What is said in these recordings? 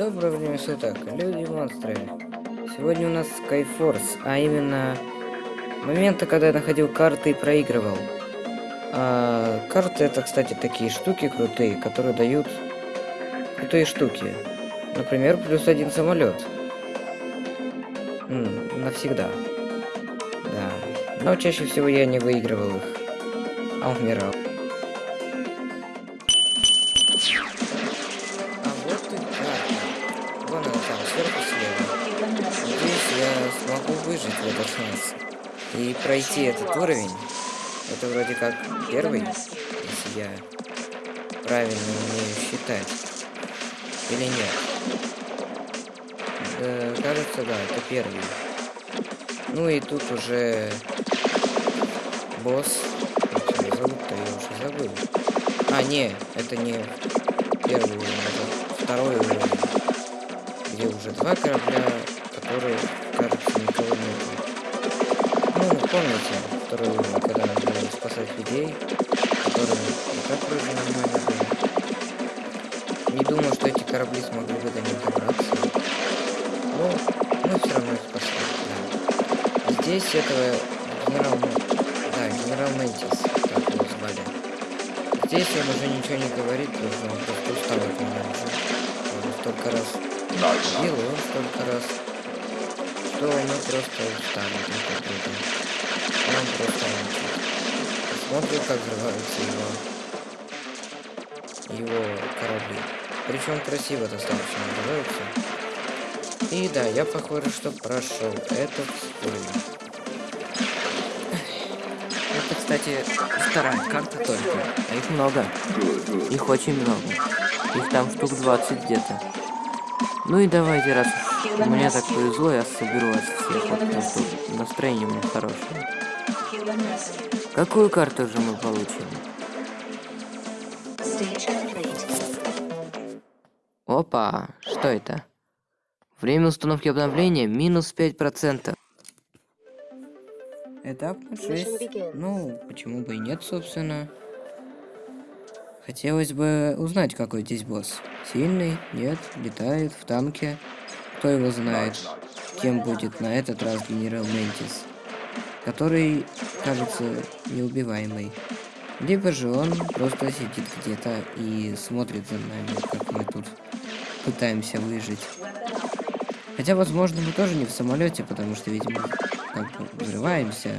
Доброго времени суток, люди и монстры. Сегодня у нас Skyforce, а именно моменты, когда я находил карты и проигрывал. А, карты это, кстати, такие штуки крутые, которые дают крутые штуки. Например, плюс один самолет. навсегда. Да. Но чаще всего я не выигрывал их, а умирал. И пройти этот уровень. Это вроде как первый, если я правильно умею считать. Или нет? Да, кажется, да, это первый. Ну и тут уже босс. Как его зовут-то, я уже забыл. А, не, это не первый уровень, это второй уровень. Где уже два корабля, которые помните, второй уровень, когда надо было спасать людей, которым и так вроде нормально было. Не думал, что эти корабли смогли бы до них добраться. Но мы все равно их спасли, да. Здесь этого генерал... Да, генерал Ментис, так его звали. Здесь он уже ничего не говорит, потому что он просто устал от меня уже. Он столько раз бил, он столько раз что мы просто устали друг от друга. Он просто. Смотрит, как взрываются его, его корабли. Причем красиво достаточно взрываются. И да, я похоже, что прошел этот уровень. Это, кстати, вторая карта только. А их много. Их очень много. Их там штук 20 где-то. Ну и давайте, раз мне так повезло, я соберу вас всех, потому что настроение у меня хорошее. Какую карту же мы получим? Опа, что это? Время установки обновления минус 5%. Этап 6. Ну, почему бы и нет, собственно. Хотелось бы узнать, какой здесь босс. Сильный? Нет? Летает? В танке? Кто его знает, кем будет на этот раз генерал Ментис, который, кажется, неубиваемый. Либо же он просто сидит где-то и смотрит за нами, как мы тут пытаемся выжить. Хотя, возможно, мы тоже не в самолете, потому что, видимо, как бы взрываемся,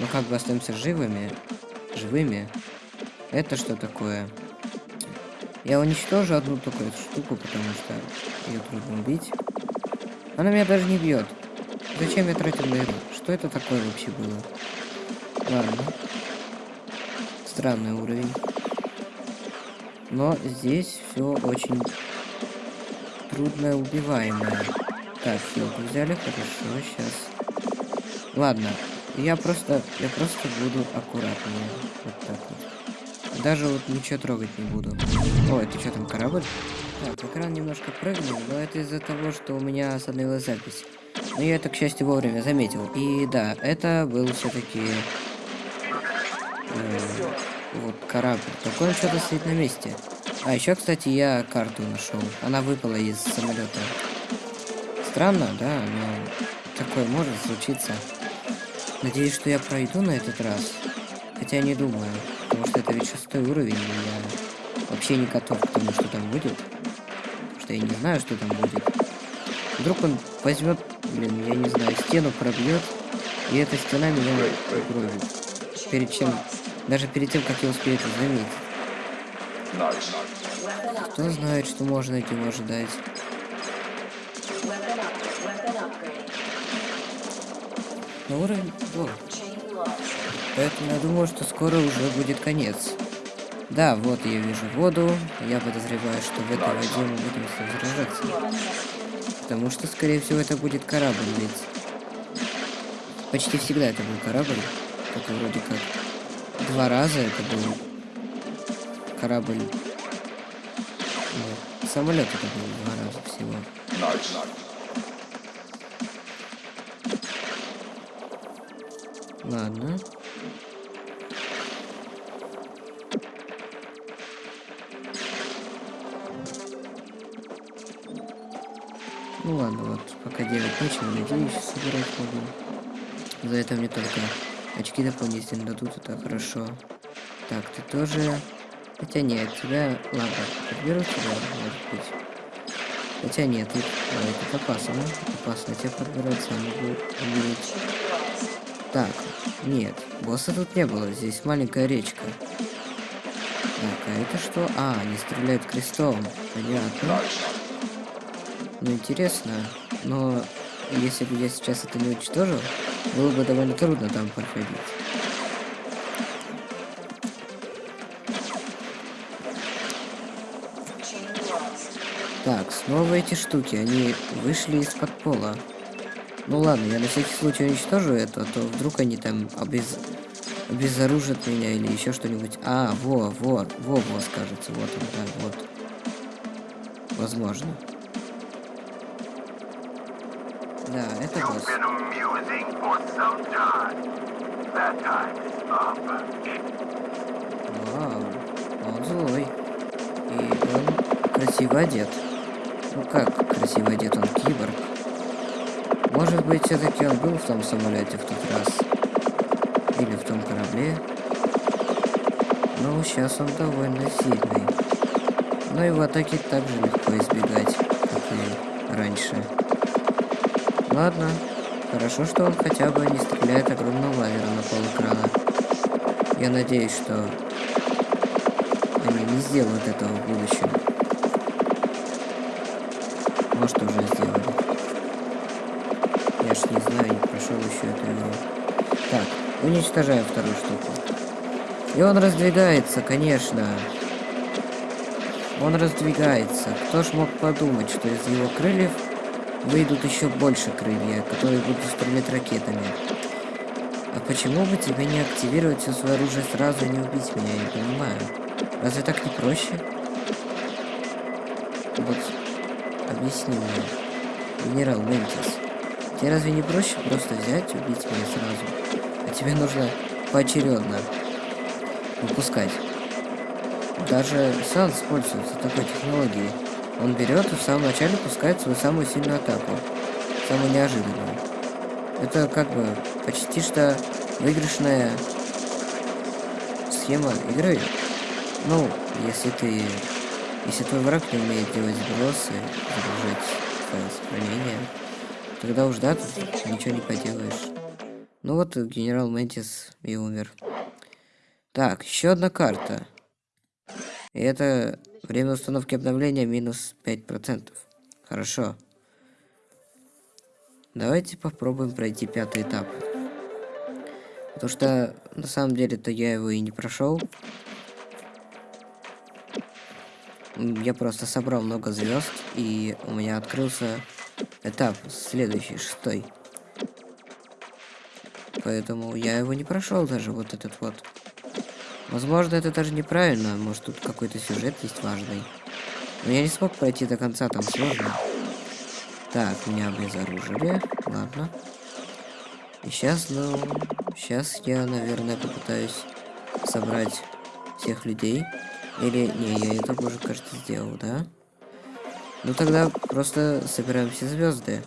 но как бы остаемся живыми, живыми. Это что такое? Я уничтожу одну такую штуку, потому что ее трудно убить. Она меня даже не бьет. Зачем я тратил на Что это такое вообще было? Ладно. Странный уровень. Но здесь все очень трудно убиваемое. Так, хилку взяли, хорошо, сейчас. Ладно, я просто, я просто буду аккуратнее. Вот так вот. Даже вот ничего трогать не буду. О, это что там, корабль? Так, экран немножко прыгнул, но это из-за того, что у меня остановилась запись. Но я это, к счастью, вовремя заметил. И да, это был все-таки... Э, вот корабль. Такой он что-то стоит на месте. А еще, кстати, я карту нашел. Она выпала из самолета. Странно, да, но такое может случиться. Надеюсь, что я пройду на этот раз. Хотя не думаю потому что это ведь шестой уровень, и я вообще не готов к тому, что там будет. Потому что я не знаю, что там будет. Вдруг он возьмет, блин, я не знаю, стену пробьет, и эта стена меня угробит. Перед чем, даже перед тем, как я успею это заметить. Кто знает, что можно от него ожидать. На уровень... О. Поэтому я думаю, что скоро уже будет конец. Да, вот я вижу воду. Я подозреваю, что в этой воде мы будем сражаться. Потому что, скорее всего, это будет корабль, ведь... Почти всегда это был корабль. Только вроде как два раза это был корабль. Ну, самолет это был два раза всего. Ладно. Ну ладно, вот пока делать нечего, надеюсь, собирать могу. За это мне только очки дополнительно дадут, это хорошо. Так, ты тоже... Хотя нет, тебя... Ладно, подберу тебя, может быть. Хотя нет, ты... Ой, это опасно. Опасно тебя подбирать, сам могу умереть. Так, нет, босса тут не было, здесь маленькая речка. Так, а это что? А, они стреляют крестом. Понятно. Ну, интересно. Но если бы я сейчас это не уничтожил, было бы довольно трудно там проходить. Так, снова эти штуки, они вышли из-под пола. Ну ладно, я на всякий случай уничтожу это, а то вдруг они там обез... обезоружат меня или еще что-нибудь. А, во, во, во, во, скажется, вот он, да, вот. Возможно. Да, это босс. Вау, он злой. И он красиво одет. Ну как красиво одет, он киборг. Может быть, все-таки он был в том самолете в тот раз. Или в том корабле. Но сейчас он довольно сильный. Но его атаки также легко избегать, как и раньше. Ладно. Хорошо, что он хотя бы не стреляет огромным лазером на пол экрана. Я надеюсь, что они не сделают этого в будущем. Может, уже сделали. Я ж не знаю, не прошел еще эту игру. Так, уничтожаем вторую штуку. И он раздвигается, конечно. Он раздвигается. Кто ж мог подумать, что из его крыльев выйдут еще больше крылья, которые будут стрелять ракетами. А почему бы тебе не активировать все свое оружие сразу и не убить меня, я не понимаю. Разве так не проще? Вот, объясни мне, генерал Ментис. Тебе разве не проще просто взять и убить меня сразу? А тебе нужно поочередно выпускать. Даже Санс пользуется такой технологией. Он берет и в самом начале пускает свою самую сильную атаку. Самую неожиданную. Это как бы почти что выигрышная схема игры. Ну, если ты... Если твой враг не умеет делать сбросы, загружать файл сохранения, тогда уж да, тут ничего не поделаешь. Ну вот, генерал Ментис и умер. Так, еще одна карта. И это время установки обновления минус 5%. Хорошо. Давайте попробуем пройти пятый этап. Потому что на самом деле-то я его и не прошел. Я просто собрал много звезд, и у меня открылся этап следующий, шестой. Поэтому я его не прошел даже, вот этот вот. Возможно, это даже неправильно. Может, тут какой-то сюжет есть важный. Но я не смог пройти до конца, там сложно. Так, меня обезоружили. Ладно. И сейчас, ну... Сейчас я, наверное, попытаюсь собрать всех людей. Или... Не, я это уже, кажется, сделал, да? Ну тогда просто собираем все звезды.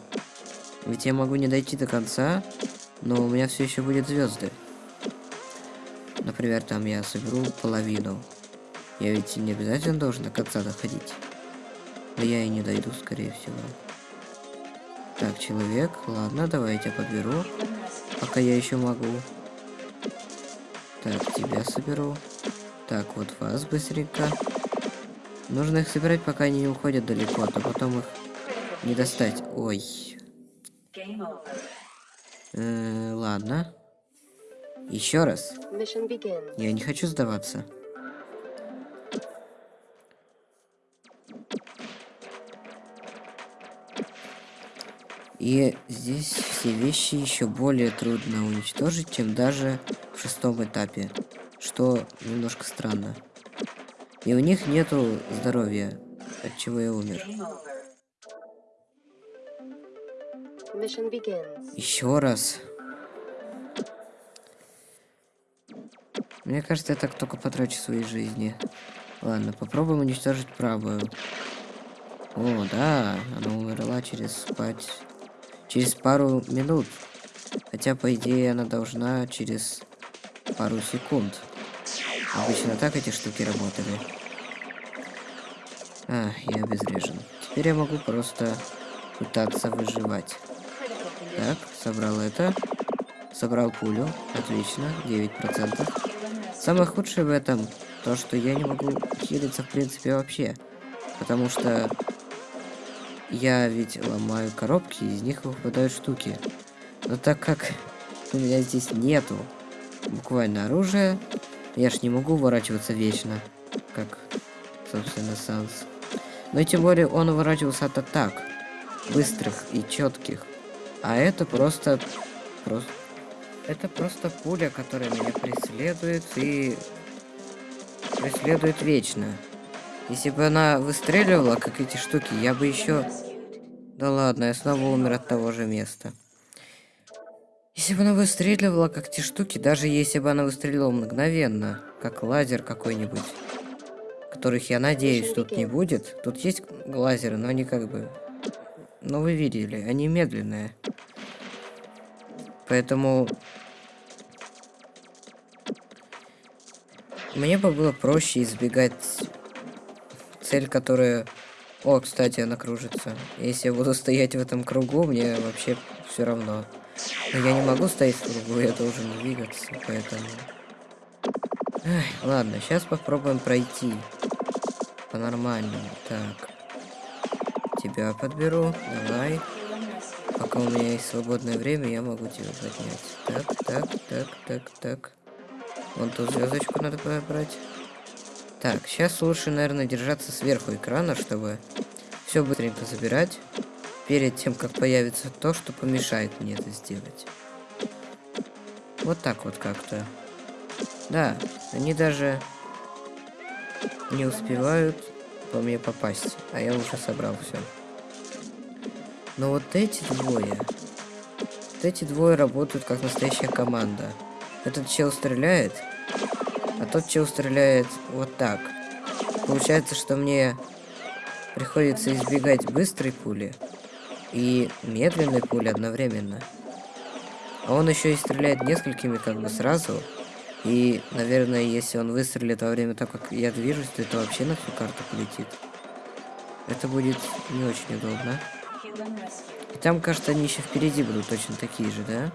Ведь я могу не дойти до конца, но у меня все еще будет звезды. Например, там я соберу половину. Я ведь не обязательно должен до конца доходить. Но я и не дойду, скорее всего. Так, человек. Ладно, давай я подберу. Пока я еще могу. Так, тебя соберу. Так, вот вас быстренько. Нужно их собирать, пока они не уходят далеко, а то потом их не достать. Ой. Э -э ладно. Еще раз. Я не хочу сдаваться. И здесь все вещи еще более трудно уничтожить, чем даже в шестом этапе, что немножко странно. И у них нету здоровья, от чего я умер. Еще раз. Мне кажется, я так только потрачу своей жизни. Ладно, попробуем уничтожить правую. О, да, она умерла через спать... Через пару минут. Хотя, по идее, она должна через пару секунд. Обычно так эти штуки работали. А, я обезврежен. Теперь я могу просто пытаться выживать. Так, собрал это. Собрал пулю. Отлично, 9%. Самое худшее в этом, то что я не могу хилиться в принципе вообще. Потому что я ведь ломаю коробки, из них выпадают штуки. Но так как у меня здесь нету буквально оружия, я ж не могу уворачиваться вечно, как, собственно, Санс. Но тем более он уворачивался от атак, быстрых и четких. А это просто... просто... Это просто пуля, которая меня преследует и... Преследует вечно. Если бы она выстреливала, как эти штуки, я бы еще... Да ладно, я снова умер от того же места. Если бы она выстреливала, как те штуки, даже если бы она выстрелила мгновенно, как лазер какой-нибудь, которых, я надеюсь, тут не будет. Тут есть лазеры, но они как бы... Ну, вы видели, они медленные. Поэтому... Мне бы было проще избегать цель, которая... О, кстати, она кружится. Если я буду стоять в этом кругу, мне вообще все равно. Но я не могу стоять в кругу, я должен двигаться, поэтому... Эх, ладно, сейчас попробуем пройти. По-нормальному. Так. Тебя подберу. Давай. Пока у меня есть свободное время, я могу тебя поднять. Так, так, так, так, так. Вон ту звездочку надо брать. Так, сейчас лучше, наверное, держаться сверху экрана, чтобы все быстренько забирать. Перед тем, как появится то, что помешает мне это сделать. Вот так вот как-то. Да, они даже не успевают по мне попасть, а я уже собрал все. Но вот эти двое, вот эти двое работают как настоящая команда. Этот чел стреляет, а тот чел стреляет вот так. Получается, что мне приходится избегать быстрой пули и медленной пули одновременно. А он еще и стреляет несколькими как бы сразу. И, наверное, если он выстрелит во время того, как я движусь, то это вообще на всю карту полетит. Это будет не очень удобно. Там, кажется, они еще впереди будут точно такие же, да?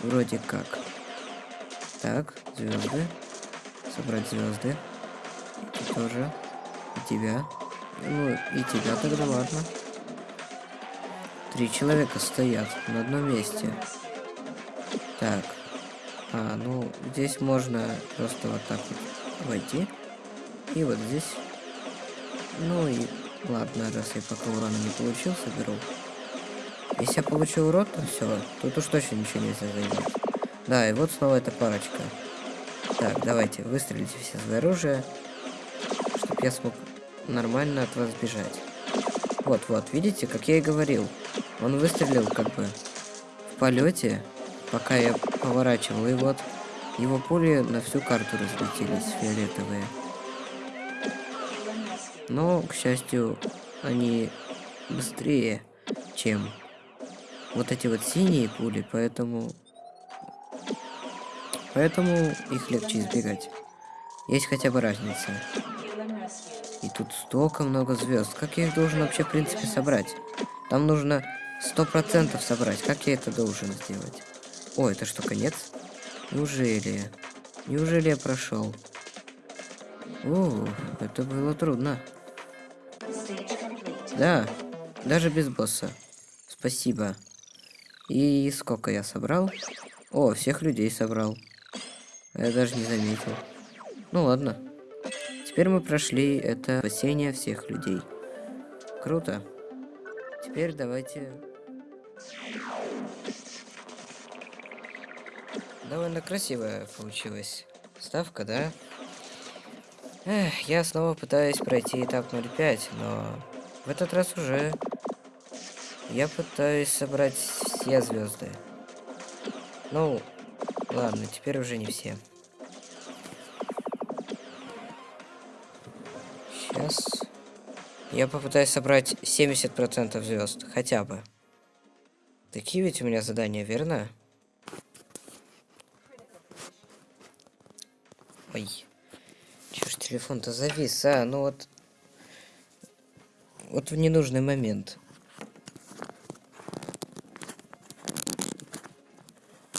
Вроде как. Так, звезды. Собрать звезды. И тоже. И тебя. Ну, и тебя тогда, ладно. Три человека стоят на одном месте. Так. А, ну, здесь можно просто вот так вот войти. И вот здесь. Ну и ладно, раз я пока урона не получил, соберу. Если я получу урон, то все. Тут уж точно ничего нельзя заиграть. Да, и вот снова эта парочка. Так, давайте, выстрелите все свои оружие, чтобы я смог нормально от вас бежать. Вот-вот, видите, как я и говорил. Он выстрелил как бы в полете, пока я поворачивал, и вот его пули на всю карту разлетелись, фиолетовые. Но, к счастью, они быстрее, чем вот эти вот синие пули, поэтому Поэтому их легче избегать. Есть хотя бы разница. И тут столько много звезд. Как я их должен вообще, в принципе, собрать? Там нужно сто процентов собрать. Как я это должен сделать? О, это что, конец? Неужели? Неужели я прошел? О, это было трудно. Да, даже без босса. Спасибо. И сколько я собрал? О, всех людей собрал. Я даже не заметил. Ну ладно. Теперь мы прошли это спасение всех людей. Круто. Теперь давайте... Довольно красивая получилась ставка, да? Эх, я снова пытаюсь пройти этап 05, но в этот раз уже я пытаюсь собрать все звезды. Ну, Ладно, теперь уже не все. Сейчас Я попытаюсь собрать 70% звезд, хотя бы. Такие ведь у меня задания, верно? Ой. Телефон-то завис, а? Ну вот... Вот в ненужный момент.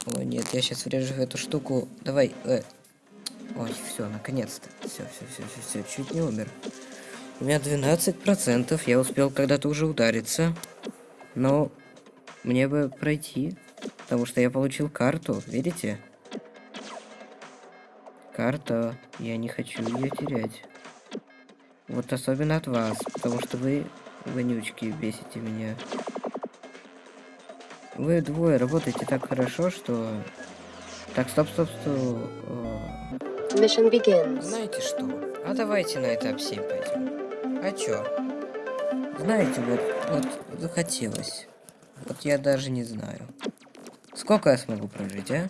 О, нет, я сейчас врежу эту штуку. Давай, э. Ой, все, наконец-то. Все, все, все, все, все, чуть не умер. У меня 12%, я успел когда-то уже удариться. Но мне бы пройти, потому что я получил карту, видите? Карта, я не хочу ее терять. Вот особенно от вас, потому что вы, вонючки, бесите меня. Вы двое работаете так хорошо, что... Так, стоп, стоп, стоп. Mission begins. Знаете что? А давайте на этап 7 пойдем. А чё? Знаете, вот, вот захотелось. Вот я даже не знаю. Сколько я смогу прожить, а?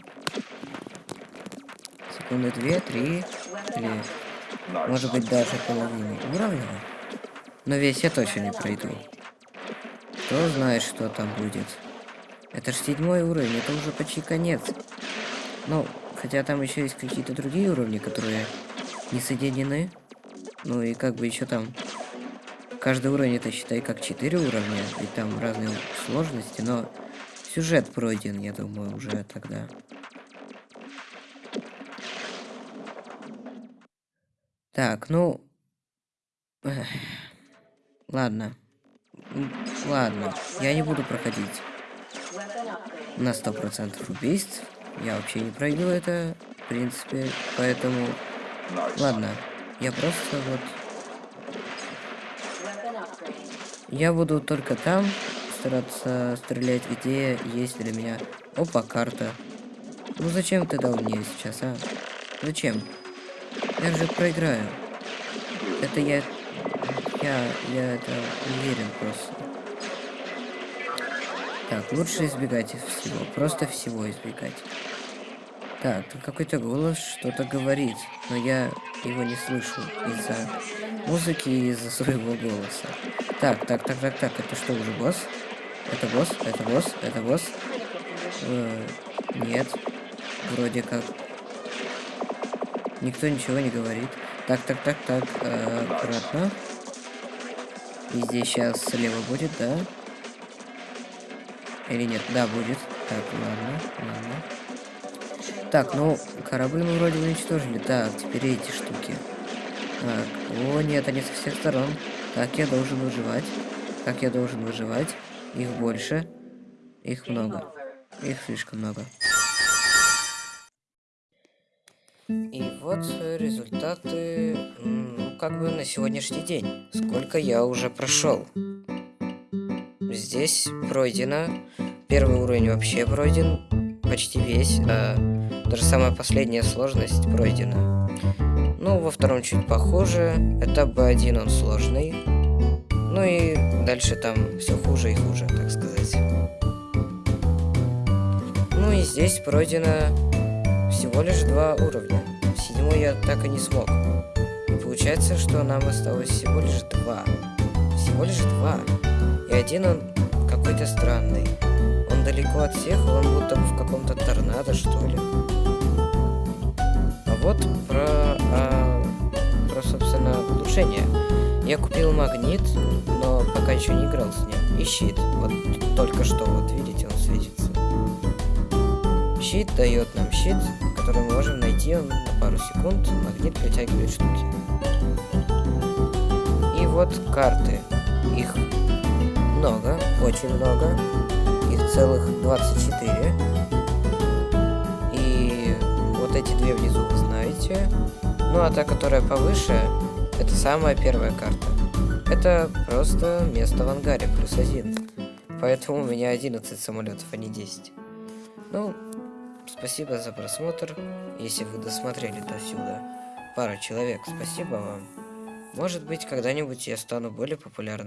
Секунды две, три, или... Может быть, даже половины уровня? Но весь я точно не пройду. Кто знает, что там будет. Это ж седьмой уровень, это уже почти конец. Ну, хотя там еще есть какие-то другие уровни, которые не соединены. Ну и как бы еще там... Каждый уровень это считай как 4 уровня, и там разные сложности, но сюжет пройден, я думаю, уже тогда. Так, ну... Эх. Ладно. Ладно, я не буду проходить на 100% убийств. Я вообще не пройду это, в принципе, поэтому... Ладно, я просто вот... Я буду только там стараться стрелять, где есть для меня... Опа, карта. Ну зачем ты дал мне сейчас, а? Зачем? Я же проиграю. Это я... Я... Я это уверен просто. Так, лучше избегать всего. Просто всего избегать. Так, какой-то голос что-то говорит, но я его не слышу из-за музыки и из-за своего голоса. Так, так, так, так, так, это что, уже босс? Это босс? Это босс? Это босс? Э, нет. Вроде как. Никто ничего не говорит. Так, так, так, так, э, аккуратно. И здесь сейчас слева будет, да? Или нет? Да, будет. Так, ладно, ладно. Так, ну, корабль мы вроде уничтожили. Так, теперь эти штуки. Так, о, нет, они со всех сторон. Так, я должен выживать. Как я должен выживать? Их больше. Их много. Их слишком много. И вот результаты, ну, как бы на сегодняшний день. Сколько я уже прошел. Здесь пройдено. Первый уровень вообще пройден. Почти весь. А даже самая последняя сложность пройдена. Ну, во втором чуть похуже. Этап B1 он сложный. Ну и дальше там все хуже и хуже, так сказать. Ну и здесь пройдено всего лишь два уровня. Седьмой я так и не смог. Получается, что нам осталось всего лишь два. Всего лишь два. И один он какой-то странный. Он далеко от всех, он будто в каком-то торнадо, что ли. А вот про, а, про собственно, улучшение. Я купил магнит, но пока еще не играл с ним. И щит. Вот только что, вот видите, он светится. Щит дает нам щит, который мы можем найти на пару секунд. Магнит притягивает штуки. И вот карты. Их много, очень много. Их целых 24. И вот эти две внизу вы знаете. Ну а та, которая повыше, это самая первая карта. Это просто место в ангаре, плюс один. Поэтому у меня 11 самолетов, а не 10. Ну, спасибо за просмотр. Если вы досмотрели до сюда. Пара человек, спасибо вам. Может быть, когда-нибудь я стану более популярным.